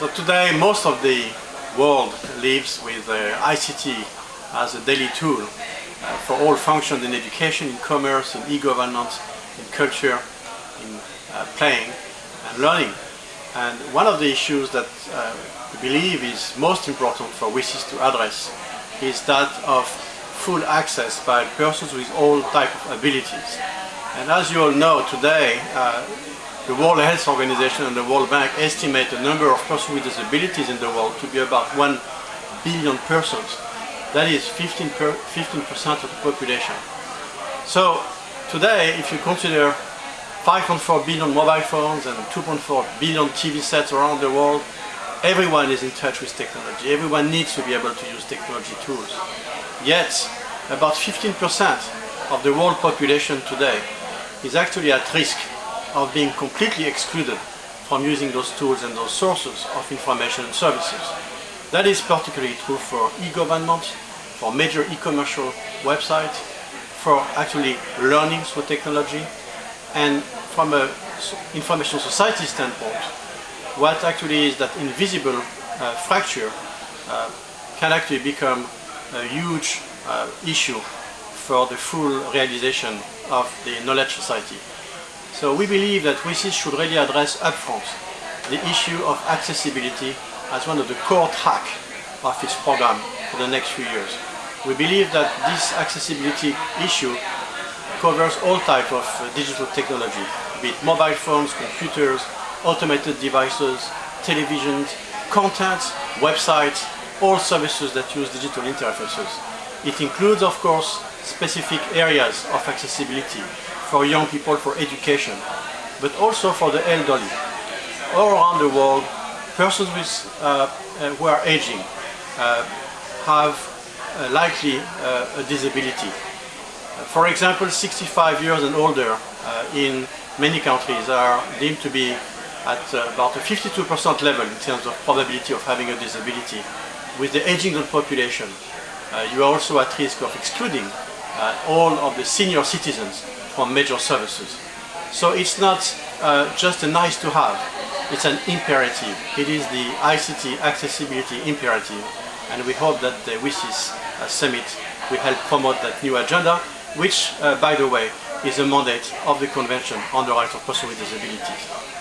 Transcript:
So today most of the world lives with uh, ICT as a daily tool uh, for all functions in education, in commerce, in e-government, in culture, in uh, playing and learning. And one of the issues that uh, we believe is most important for WSIS to address is that of full access by persons with all type of abilities. And as you all know today, uh, the World Health Organization and the World Bank estimate the number of persons with disabilities in the world to be about 1 billion persons. That is 15% per, of the population. So today, if you consider 5.4 billion mobile phones and 2.4 billion TV sets around the world, everyone is in touch with technology. Everyone needs to be able to use technology tools. Yet, about 15% of the world population today is actually at risk of being completely excluded from using those tools and those sources of information and services. That is particularly true for e-government, for major e-commercial websites, for actually learning through technology, and from an information society standpoint, what actually is that invisible uh, fracture uh, can actually become a huge uh, issue for the full realization of the knowledge society. So we believe that WSIS should really address upfront the issue of accessibility as one of the core track of its program for the next few years. We believe that this accessibility issue covers all types of uh, digital technology, be it mobile phones, computers, automated devices, televisions, content, websites, all services that use digital interfaces. It includes, of course, specific areas of accessibility for young people for education, but also for the elderly. All around the world, persons with, uh, uh, who are aging uh, have uh, likely uh, a disability. For example, 65 years and older in many countries are deemed to be at about a 52% level in terms of probability of having a disability. With the aging of the population, you are also at risk of excluding all of the senior citizens from major services. So it's not uh, just a nice to have, it's an imperative. It is the ICT accessibility imperative and we hope that the WSIS uh, summit will help promote that new agenda, which, uh, by the way, is a mandate of the Convention on the Rights of Persons with Disabilities.